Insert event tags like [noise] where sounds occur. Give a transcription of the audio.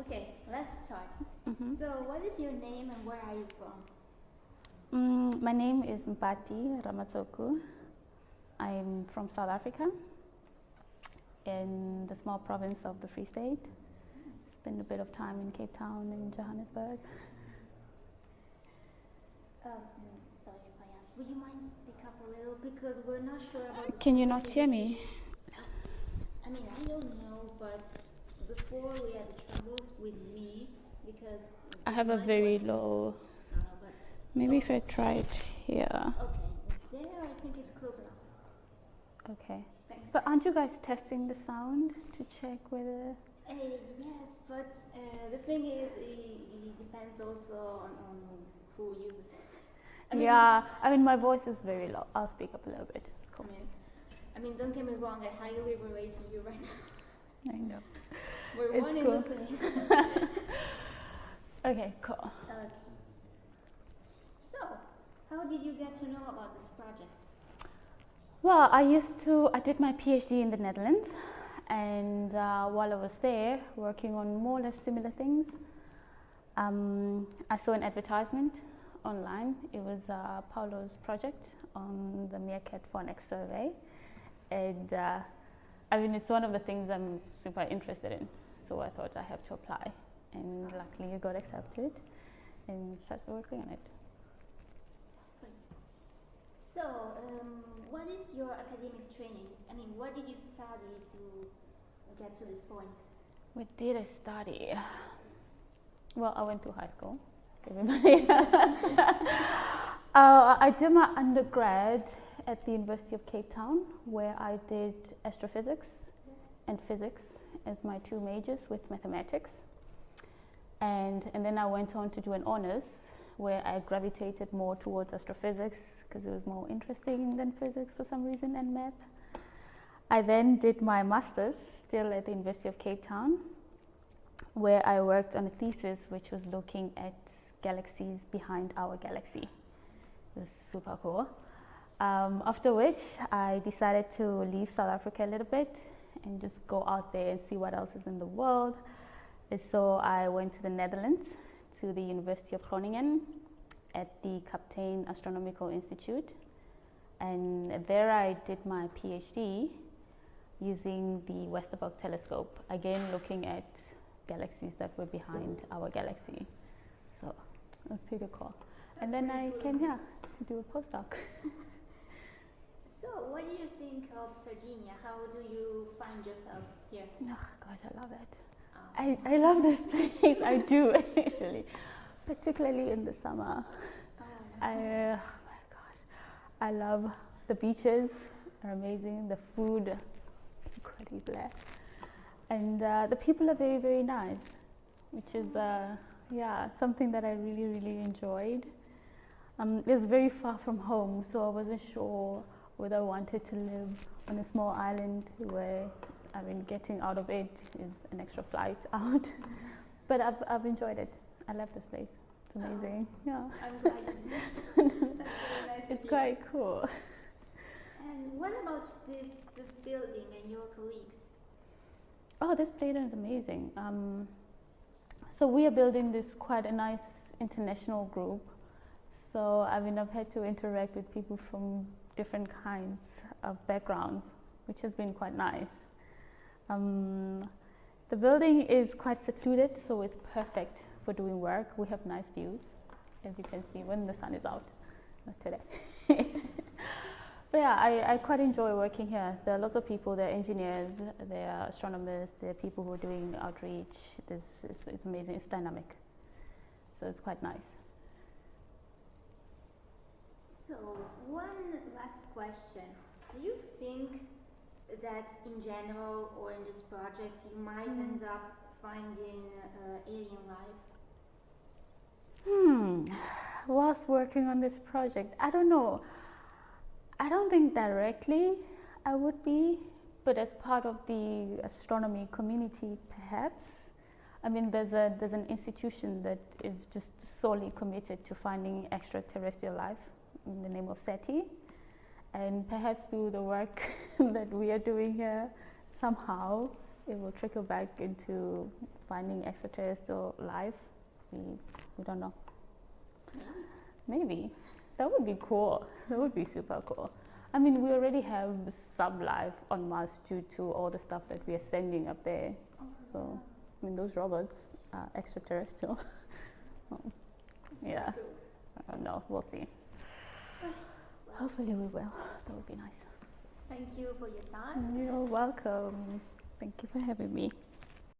Okay, let's start. Mhm. So, what is your name and where are you from? Mm, my name is Mpati Ramatsoku. I'm from South Africa in the small province of the Free State. Spend a bit of time in Cape Town and Johannesburg. Um, sorry if I ask. Would you mind speak up a little because we're not sure about. Can you not hear me? I mean, I don't know, but before we had the with me because. I have a very low. Uh, Maybe if I try it here. okay, there I think it's close enough. Okay. Thanks. But aren't you guys testing the sound to check whether? Uh, yes, but uh, the thing is, it, it depends also on, on who uses it. I mean, yeah, I mean my voice is very low. I'll speak up a little bit. It's I cool. mean, I mean, don't get me wrong. I highly relate to you right now. I know. [laughs] We're It's one in cool. the same. [laughs] Okay, cool. Okay. So, how did you get to know about this project? Well, I used to, I did my PhD in the Netherlands, and uh, while I was there working on more or less similar things, um, I saw an advertisement online. It was uh, Paolo's project on the MeerKAT Fornax survey, and uh, I mean, it's one of the things I'm super interested in, so I thought I have to apply, and luckily it got accepted, and started working on it. So, um, what is your academic training? I mean, what did you study to get to this point? We did a study? Well, I went to high school. [laughs] Everybody [laughs] uh, I did my undergrad at the University of Cape Town, where I did astrophysics and physics as my two majors with mathematics. And, and then I went on to do an honors where I gravitated more towards astrophysics because it was more interesting than physics for some reason and math. I then did my master's still at the University of Cape Town, where I worked on a thesis which was looking at galaxies behind our galaxy. It was super cool. Um, after which, I decided to leave South Africa a little bit and just go out there and see what else is in the world. And so I went to the Netherlands, to the University of Groningen at the Kapteyn Astronomical Institute. And there I did my PhD using the Westerbork telescope, again looking at galaxies that were behind our galaxy. So it was pretty cool. and then I cool. came here to do a postdoc. [laughs] So, what do you think of Sardinia? How do you find yourself here? Oh gosh, I love it. Um, I, I love this [laughs] place. I do actually, particularly in the summer. oh, I, oh my gosh, I love the beaches. Are amazing. The food, incredible, and uh, the people are very very nice, which is uh, yeah something that I really really enjoyed. Um, it was very far from home, so I wasn't sure whether I wanted to live on a small island where I mean getting out of it is an extra flight [laughs] out. but I've I've enjoyed it. I love this place. It's Oh. amazing. Yeah. I'm glad you. That's really nice It's quite cool. And what about this this building and your colleagues? Oh, this building is amazing. Um, so we are building this quite a nice international group. So I mean, I've had to interact with people from different kinds of backgrounds, which has been quite nice. Um, the building is quite secluded, so it's perfect for doing work. We have nice views, as you can see when the sun is out. Not today. [laughs] But yeah, I, I quite enjoy working here. There are lots of people, there are engineers, there are astronomers, there are people who are doing outreach. This is it's amazing, it's dynamic. So it's quite nice. So, one last question. Do you think that in general or in this project you might Mm. end up finding uh, alien life? Hmm, [sighs] whilst working on this project, I don't know. I don't think directly I would be, but as part of the astronomy community, perhaps. I mean, there's a there's an institution that is just solely committed to finding extraterrestrial life in the name of SETI, and perhaps through the work [laughs] that we are doing here, somehow it will trickle back into finding extraterrestrial life. We, we don't know. Maybe. Maybe. That would be cool. That would be super cool. I mean, we already have sub life on Mars due to all the stuff that we are sending up there. Oh, So, I mean, those robots are extraterrestrial. [laughs] Yeah. Cool. I don't know. We'll see. Hopefully, we will. That would be nice. Thank you for your time. You're welcome. Thank you for having me.